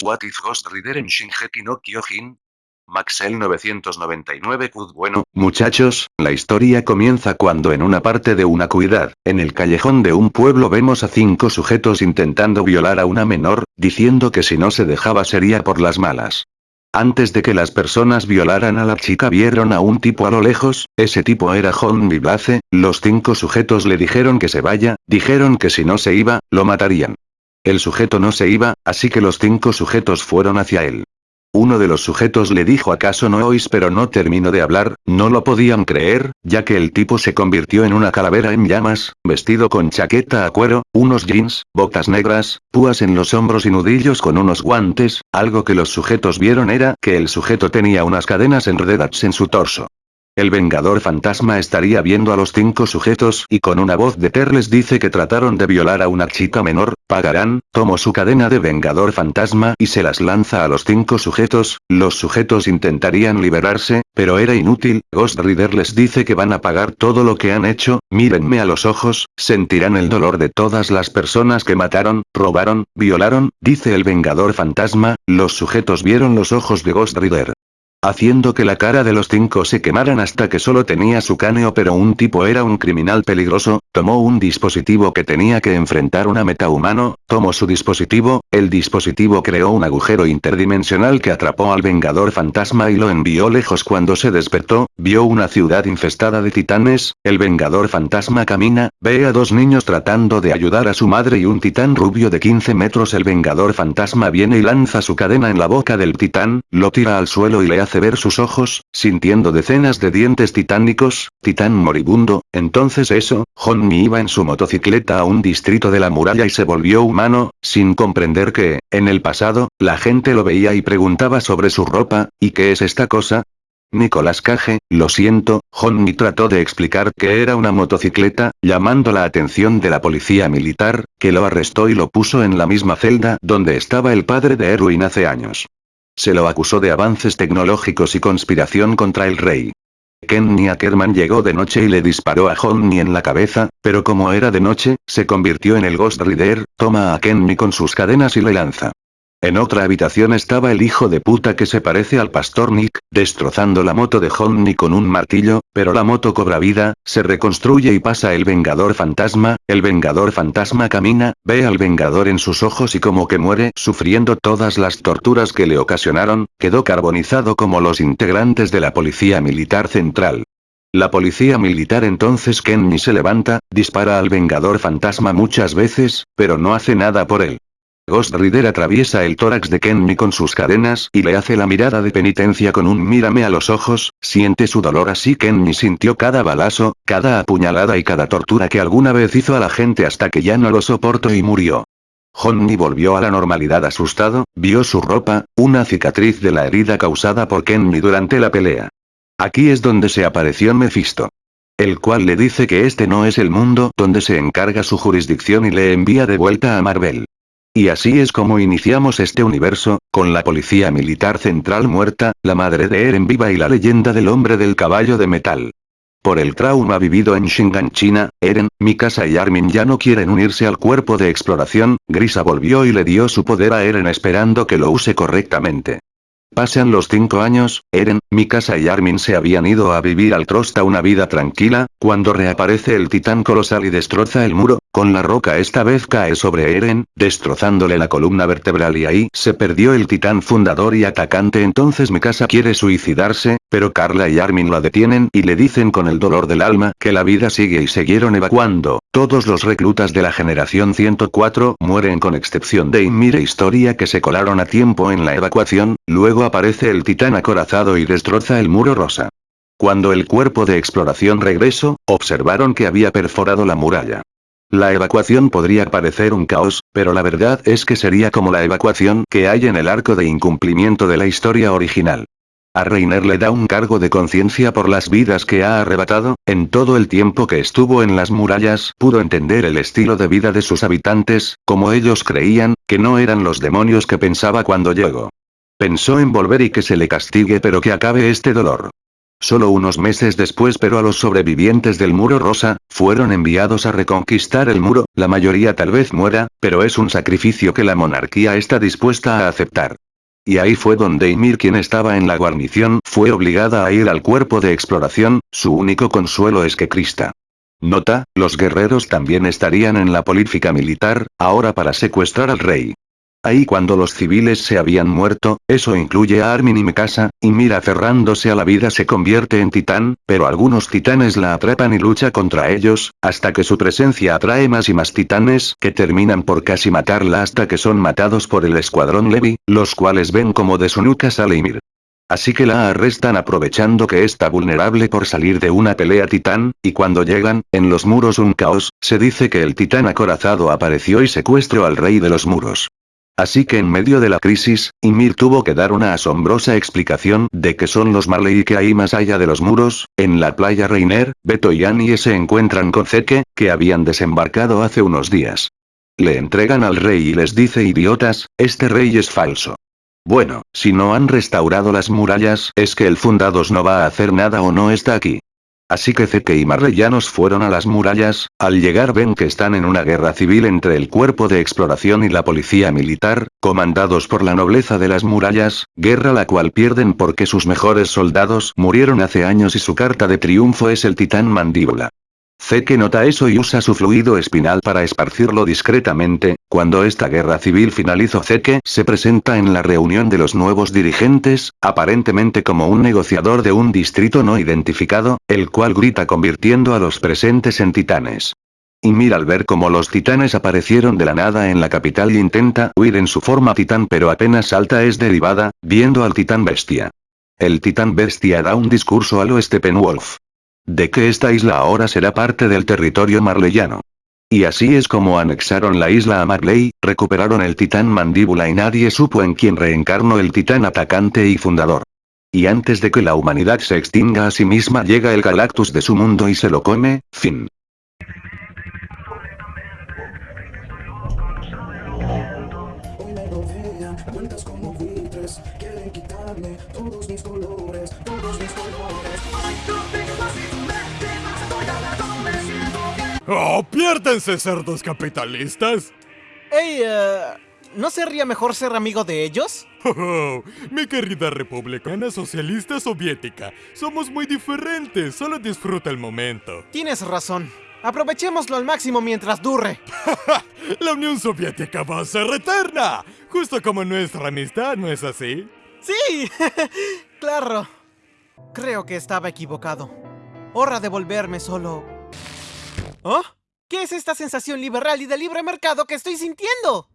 What if Ghost Rider en Shingeki no Kyojin? Maxel 999 Kud Bueno, muchachos, la historia comienza cuando en una parte de una cuidad, en el callejón de un pueblo vemos a cinco sujetos intentando violar a una menor, diciendo que si no se dejaba sería por las malas. Antes de que las personas violaran a la chica vieron a un tipo a lo lejos, ese tipo era John Blaze, los cinco sujetos le dijeron que se vaya, dijeron que si no se iba, lo matarían. El sujeto no se iba, así que los cinco sujetos fueron hacia él. Uno de los sujetos le dijo acaso no oís pero no terminó de hablar, no lo podían creer, ya que el tipo se convirtió en una calavera en llamas, vestido con chaqueta a cuero, unos jeans, botas negras, púas en los hombros y nudillos con unos guantes, algo que los sujetos vieron era que el sujeto tenía unas cadenas enredadas en su torso. El Vengador Fantasma estaría viendo a los cinco sujetos y con una voz de Ter les dice que trataron de violar a una chica menor, pagarán, tomó su cadena de Vengador Fantasma y se las lanza a los cinco sujetos, los sujetos intentarían liberarse, pero era inútil, Ghost Rider les dice que van a pagar todo lo que han hecho, mírenme a los ojos, sentirán el dolor de todas las personas que mataron, robaron, violaron, dice el Vengador Fantasma, los sujetos vieron los ojos de Ghost Rider haciendo que la cara de los cinco se quemaran hasta que solo tenía su cáneo pero un tipo era un criminal peligroso, tomó un dispositivo que tenía que enfrentar una metahumano, tomó su dispositivo, el dispositivo creó un agujero interdimensional que atrapó al Vengador Fantasma y lo envió lejos. Cuando se despertó, vio una ciudad infestada de titanes, el Vengador Fantasma camina, ve a dos niños tratando de ayudar a su madre y un titán rubio de 15 metros el Vengador Fantasma viene y lanza su cadena en la boca del titán, lo tira al suelo y le hace hace ver sus ojos, sintiendo decenas de dientes titánicos, titán moribundo, entonces eso, Honmi iba en su motocicleta a un distrito de la muralla y se volvió humano, sin comprender que, en el pasado, la gente lo veía y preguntaba sobre su ropa, ¿y qué es esta cosa? Nicolás Cage, lo siento, Honmi trató de explicar que era una motocicleta, llamando la atención de la policía militar, que lo arrestó y lo puso en la misma celda donde estaba el padre de Erwin hace años. Se lo acusó de avances tecnológicos y conspiración contra el rey. Kenny Ackerman llegó de noche y le disparó a Honey en la cabeza, pero como era de noche, se convirtió en el Ghost Rider, toma a Kenny con sus cadenas y le lanza. En otra habitación estaba el hijo de puta que se parece al pastor Nick, destrozando la moto de Honey con un martillo, pero la moto cobra vida, se reconstruye y pasa el Vengador Fantasma, el Vengador Fantasma camina, ve al Vengador en sus ojos y como que muere, sufriendo todas las torturas que le ocasionaron, quedó carbonizado como los integrantes de la Policía Militar Central. La policía militar entonces Kenny se levanta, dispara al Vengador Fantasma muchas veces, pero no hace nada por él. Ghost Rider atraviesa el tórax de Kenny con sus cadenas y le hace la mirada de penitencia con un mírame a los ojos, siente su dolor así Kenny sintió cada balazo, cada apuñalada y cada tortura que alguna vez hizo a la gente hasta que ya no lo soportó y murió. Honey volvió a la normalidad asustado, vio su ropa, una cicatriz de la herida causada por Kenny durante la pelea. Aquí es donde se apareció Mephisto. El cual le dice que este no es el mundo donde se encarga su jurisdicción y le envía de vuelta a Marvel. Y así es como iniciamos este universo, con la policía militar central muerta, la madre de Eren viva y la leyenda del hombre del caballo de metal. Por el trauma vivido en Shingan China, Eren, Mikasa y Armin ya no quieren unirse al cuerpo de exploración, Grisa volvió y le dio su poder a Eren esperando que lo use correctamente. Pasan los cinco años, Eren, Mikasa y Armin se habían ido a vivir al Trosta una vida tranquila, cuando reaparece el titán colosal y destroza el muro, con la roca esta vez cae sobre Eren, destrozándole la columna vertebral y ahí se perdió el titán fundador y atacante entonces Mikasa quiere suicidarse, pero Carla y Armin la detienen y le dicen con el dolor del alma que la vida sigue y siguieron evacuando, todos los reclutas de la generación 104 mueren con excepción de Ymir Historia que se colaron a tiempo en la evacuación, luego aparece el titán acorazado y destroza el muro rosa. Cuando el cuerpo de exploración regresó, observaron que había perforado la muralla. La evacuación podría parecer un caos, pero la verdad es que sería como la evacuación que hay en el arco de incumplimiento de la historia original. A Reiner le da un cargo de conciencia por las vidas que ha arrebatado, en todo el tiempo que estuvo en las murallas pudo entender el estilo de vida de sus habitantes, como ellos creían, que no eran los demonios que pensaba cuando llegó. Pensó en volver y que se le castigue pero que acabe este dolor. Solo unos meses después pero a los sobrevivientes del muro rosa, fueron enviados a reconquistar el muro, la mayoría tal vez muera, pero es un sacrificio que la monarquía está dispuesta a aceptar. Y ahí fue donde Ymir quien estaba en la guarnición fue obligada a ir al cuerpo de exploración, su único consuelo es que Krista. Nota, los guerreros también estarían en la política militar, ahora para secuestrar al rey. Ahí cuando los civiles se habían muerto, eso incluye a Armin y Mikasa, y Mira aferrándose a la vida se convierte en titán, pero algunos titanes la atrapan y lucha contra ellos, hasta que su presencia atrae más y más titanes que terminan por casi matarla hasta que son matados por el escuadrón Levi, los cuales ven como de su nuca sale Ymir. Así que la arrestan aprovechando que está vulnerable por salir de una pelea titán, y cuando llegan, en los muros un caos, se dice que el titán acorazado apareció y secuestró al rey de los muros. Así que en medio de la crisis, Ymir tuvo que dar una asombrosa explicación de que son los Marley y que hay más allá de los muros, en la playa Reiner, Beto y Annie se encuentran con Zeke, que habían desembarcado hace unos días. Le entregan al rey y les dice idiotas, este rey es falso. Bueno, si no han restaurado las murallas, es que el Fundados no va a hacer nada o no está aquí. Así que Zeke y Marleyanos fueron a las murallas, al llegar ven que están en una guerra civil entre el cuerpo de exploración y la policía militar, comandados por la nobleza de las murallas, guerra la cual pierden porque sus mejores soldados murieron hace años y su carta de triunfo es el titán mandíbula. Zeke nota eso y usa su fluido espinal para esparcirlo discretamente, cuando esta guerra civil finalizó Zeke se presenta en la reunión de los nuevos dirigentes, aparentemente como un negociador de un distrito no identificado, el cual grita convirtiendo a los presentes en titanes. Y mira al ver cómo los titanes aparecieron de la nada en la capital y intenta huir en su forma titán pero apenas salta es derivada, viendo al titán bestia. El titán bestia da un discurso a lo Steppenwolf de que esta isla ahora será parte del territorio marleyano. Y así es como anexaron la isla a Marley, recuperaron el titán mandíbula y nadie supo en quién reencarnó el titán atacante y fundador. Y antes de que la humanidad se extinga a sí misma llega el Galactus de su mundo y se lo come, fin. ¡Oh, piérdense, cerdos capitalistas! Ey, eh, ¿no sería mejor ser amigo de ellos? Oh, mi querida republicana socialista soviética, somos muy diferentes, solo disfruta el momento. Tienes razón. Aprovechémoslo al máximo mientras dure. La Unión Soviética va a ser eterna, justo como nuestra amistad, ¿no es así? Sí, claro. Creo que estaba equivocado. Hora de volverme solo ¿Oh? ¿Qué es esta sensación liberal y de libre mercado que estoy sintiendo?